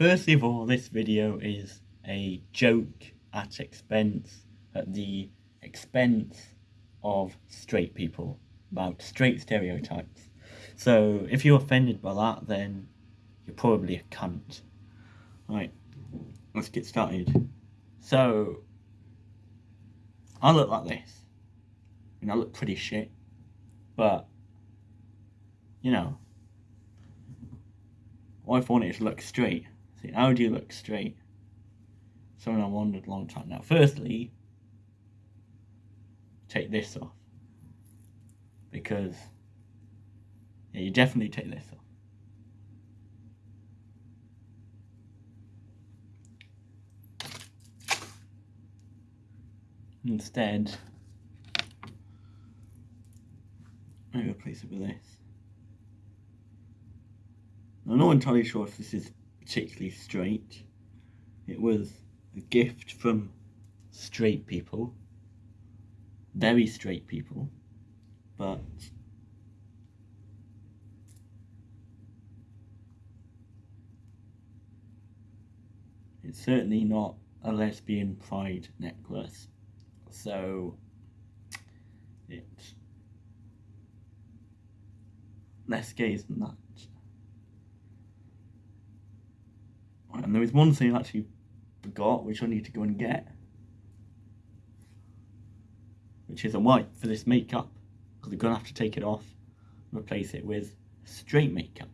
Firstly of all, this video is a joke at expense, at the expense of straight people, about straight stereotypes. So if you're offended by that, then you're probably a cunt. Right, let's get started. So, I look like this. Mean, I look pretty shit, but, you know, I wanted to look straight? See, how do you look straight? Something I wondered a long time now. Firstly, take this off. Because, yeah, you definitely take this off. Instead, maybe replace it with this. I'm not entirely sure if this is particularly straight. It was a gift from straight people, very straight people, but it's certainly not a lesbian pride necklace. So it's less gays than that. And there is one thing I actually forgot, which I need to go and get. Which is a wipe for this makeup. Because I'm going to have to take it off and replace it with straight makeup.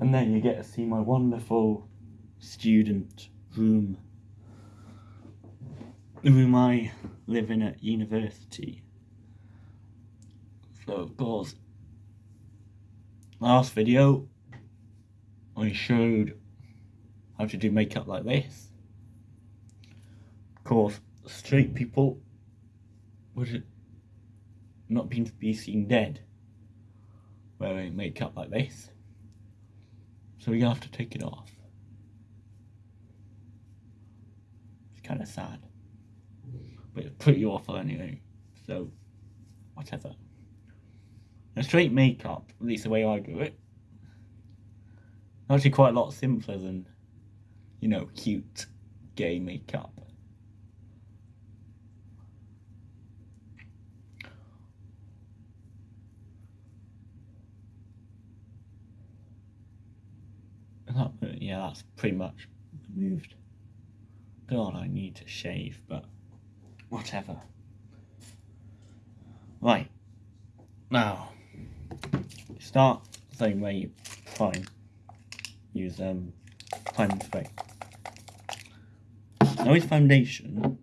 And then you get to see my wonderful student room. The I live in at university. So of course, last video I showed how to do makeup like this. Of course, straight people would not be seen dead wearing makeup like this. So you have to take it off. It's kind of sad. But it's pretty awful anyway. So, whatever. A straight makeup, at least the way I do it, actually quite a lot simpler than, you know, cute gay makeup. Yeah, that's pretty much moved. God, I need to shave, but whatever. Right. Now, start the same way you prime. Use um, prime spray. Now with foundation,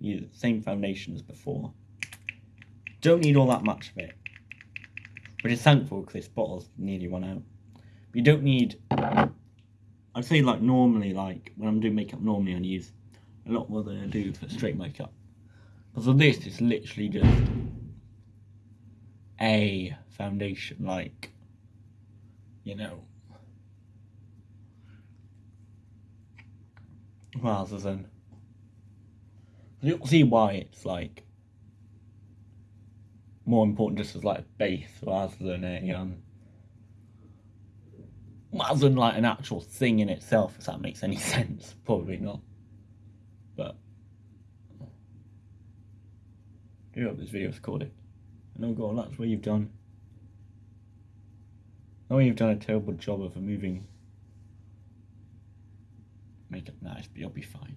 use the same foundation as before. Don't need all that much of it. Which is thankful because this bottle's nearly run out. You don't need, I'd say like normally, like when I'm doing makeup normally I use a lot more than I do for straight makeup. But for this, it's literally just a foundation, like, you know, rather than, you'll see why it's like more important just as like a base rather than a um rather than like an actual thing in itself, if that makes any sense. Probably not. But I do hope this video is recorded. Oh god, that's where you've done. Oh, you've done a terrible job of removing makeup nice, but you'll be fine.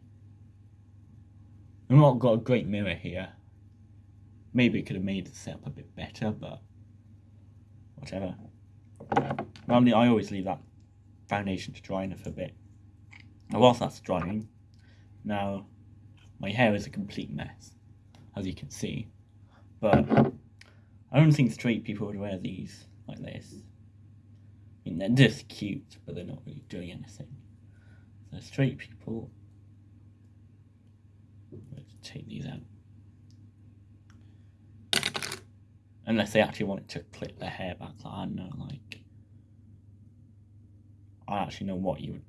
I've not got a great mirror here. Maybe it could have made the setup a bit better, but whatever. Normally, I always leave that foundation to dry enough a bit. And whilst that's drying, now my hair is a complete mess, as you can see. But I don't think straight people would wear these like this. I mean, they're just cute, but they're not really doing anything. So straight people, let's take these out. Unless they actually wanted to clip their hair back, like, I don't know, like I actually know what you would.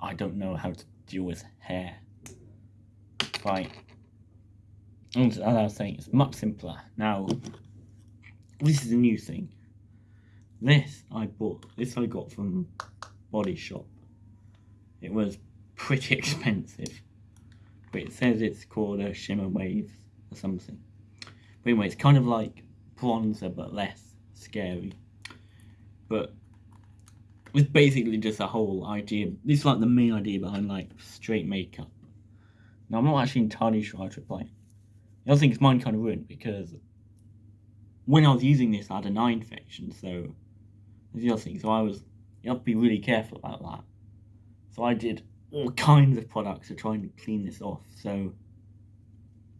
I don't know how to deal with hair. Right. And as I was saying, it's much simpler. Now, this is a new thing. This I bought, this I got from Body Shop. It was pretty expensive. But it says it's called a Shimmer Waves or something. But anyway, it's kind of like bronzer but less scary. But it's basically just a whole idea. This is like the main idea behind like straight makeup. Now I'm not actually entirely sure how to apply. The other thing is mine kind of ruined because when I was using this I had an eye infection, so the other thing. So I was you have to be really careful about that. So I did all kinds of products to try and clean this off. So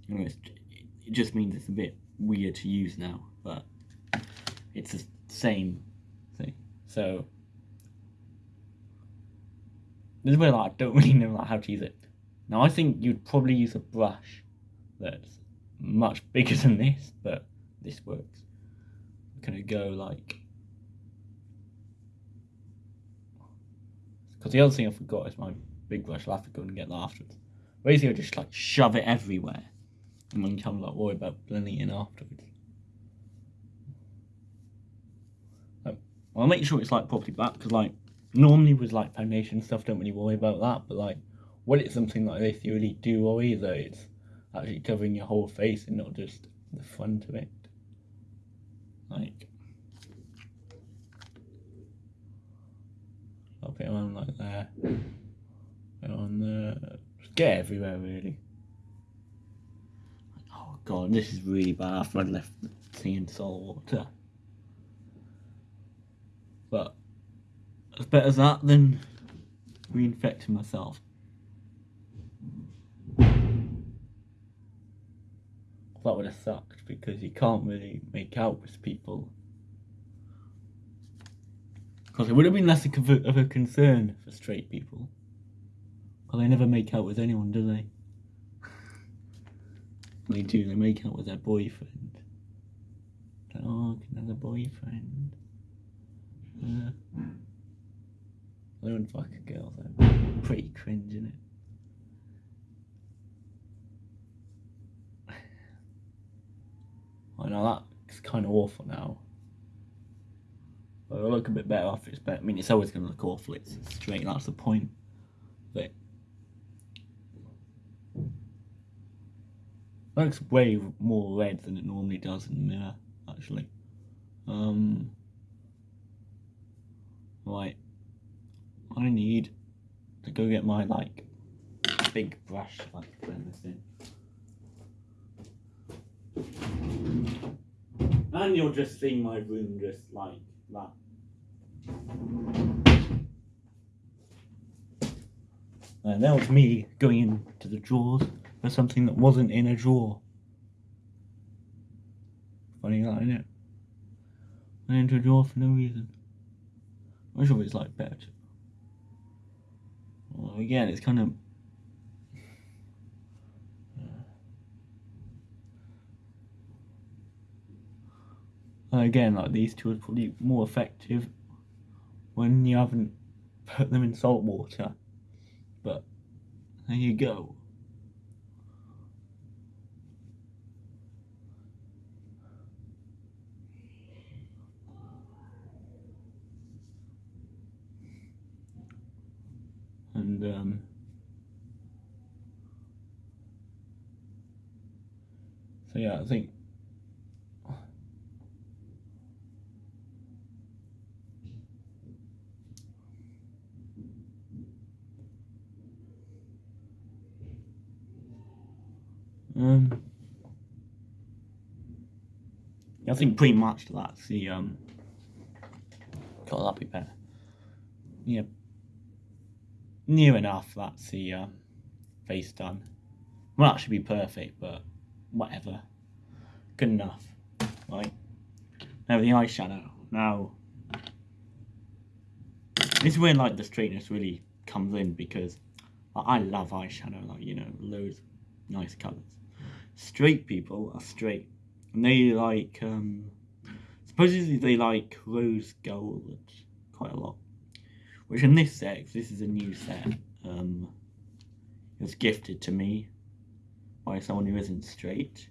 you know, it just means it's a bit weird to use now, but it's the same thing. So this is where like, I don't really know like, how to use it. Now I think you'd probably use a brush that's much bigger than this, but this works. I'm gonna go like because the other thing I forgot is my big brush. I'll have to go and get that afterwards. Basically, I just like shove it everywhere, and then come like worry about blending it in afterwards. Um, I'll make sure it's like properly back because like normally with like foundation stuff, don't really worry about that. But like when it's something like this, you really do worry that it's actually covering your whole face and not just the front of it. Like, put it on like there, put on there, get everywhere really. Oh god, this is really bad after I left the sea in salt water. But as better that than reinfecting myself. That would have sucked because you can't really make out with people. Because it would have been less of a concern for straight people. Well, they never make out with anyone, do they? they do, they make out with their boyfriend. Oh, another boyfriend. Uh, I wouldn't fuck a girl though. Pretty cringe, isn't I know that's kind of awful now. But it'll look a bit better after it's better. I mean, it's always going to look awful. It's straight. That's the point. But looks way more red than it normally does in the mirror. Actually. Um. Right. I need to go get my like big brush like blend this in. And you'll just see my room just like that. And that was me going into the drawers for something that wasn't in a drawer. Funny that, isn't it? Went into a drawer for no reason. I was like better. Well, again, it's kind of again, like these two are probably more effective when you haven't put them in salt water. But there you go. and um, so yeah, I think um, I think pretty much that's the um, God, that'd be better. Yeah near enough that's the uh, face done. Won't actually be perfect, but whatever. Good enough. Right. Now the eyeshadow. Now, this is where like the straightness really comes in because I love eyeshadow, like, you know, loads nice colours. Straight people are straight. And they like, um, supposedly they like rose gold quite a lot. Which in this set, this is a new set, um, It was gifted to me by someone who isn't straight,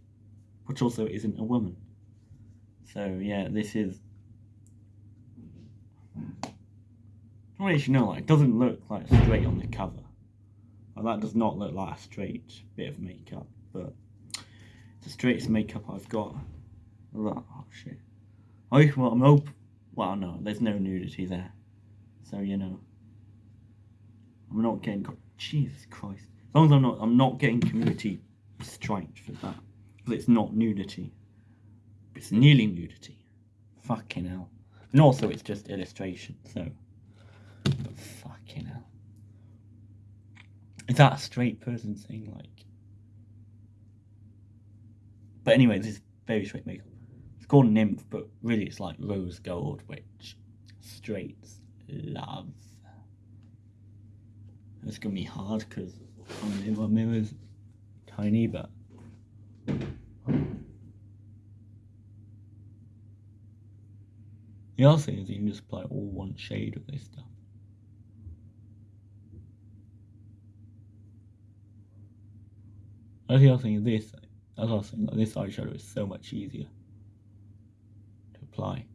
but also isn't a woman. So yeah, this is. Don't really know, like, it doesn't look like straight on the cover. Like, that does not look like a straight bit of makeup, but the straightest makeup I've got. Oh shit. I well, I'm hope. Well, no, there's no nudity there, so you know. I'm not getting. Jesus Christ. As long as I'm not, I'm not getting community striped for that because it's not nudity. It's nearly nudity. Fucking hell. And also, it's just illustration. So, but fucking hell. Is that a straight person saying like? But anyway, this is very straight makeup. It's called nymph, but really it's like rose gold, which straights love. It's gonna be hard because my mirror's tiny, but. The other thing is you can just apply all one shade of this stuff. That's the other thing is this. That's the other thing, like this eyeshadow is so much easier to apply.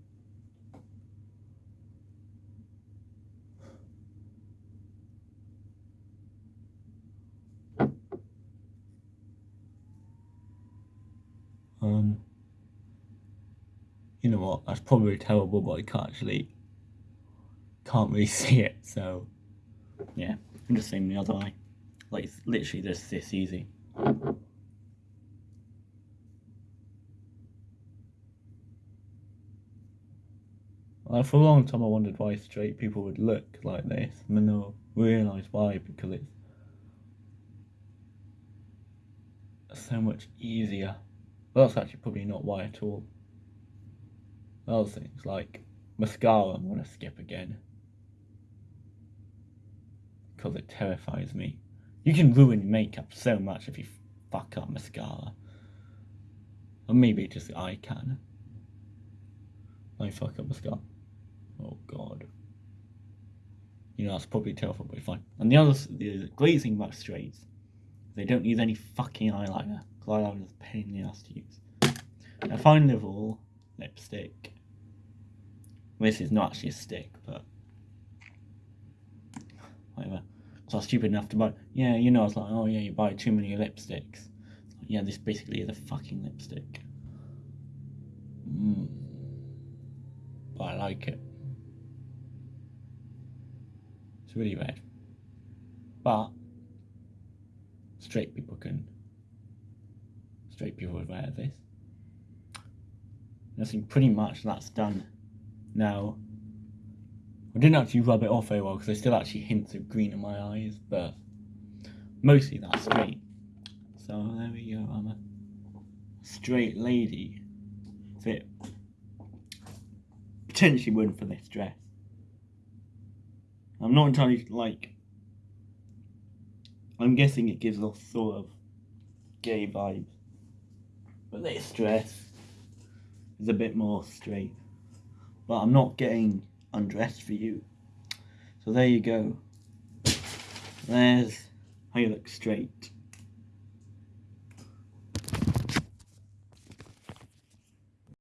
Um, you know what? That's probably terrible, but I can't actually can't really see it. So yeah, I'm just saying the other eye. Like it's literally just this easy. Like for a long time, I wondered why straight people would look like this, and then I realised why because it's so much easier. Well, that's actually probably not why at all. Other things like mascara, I'm gonna skip again because it terrifies me. You can ruin makeup so much if you fuck up mascara. Or maybe just I can. I fuck up mascara. Oh god. You know, that's probably terrible, but fine. And the other, the thing about straights, they don't use any fucking eyeliner. Because eyeliner is a pain in the ass to use. Now, fine level lipstick. This is not actually a stick, but whatever. So I was stupid enough to buy. Yeah, you know, I was like, oh yeah, you buy too many lipsticks. Yeah, this basically is a fucking lipstick. Mm. But I like it. It's really red. But straight people can. Straight people would wear this. I think pretty much that's done now. I didn't actually rub it off very well because there's still actually hints of green in my eyes, but mostly that's straight. So there we go, I'm a straight lady. Fit potentially wouldn't for this dress. I'm not entirely like. I'm guessing it gives off sort of gay vibes, but this dress is a bit more straight. But I'm not getting undressed for you. So there you go. There's how you look straight.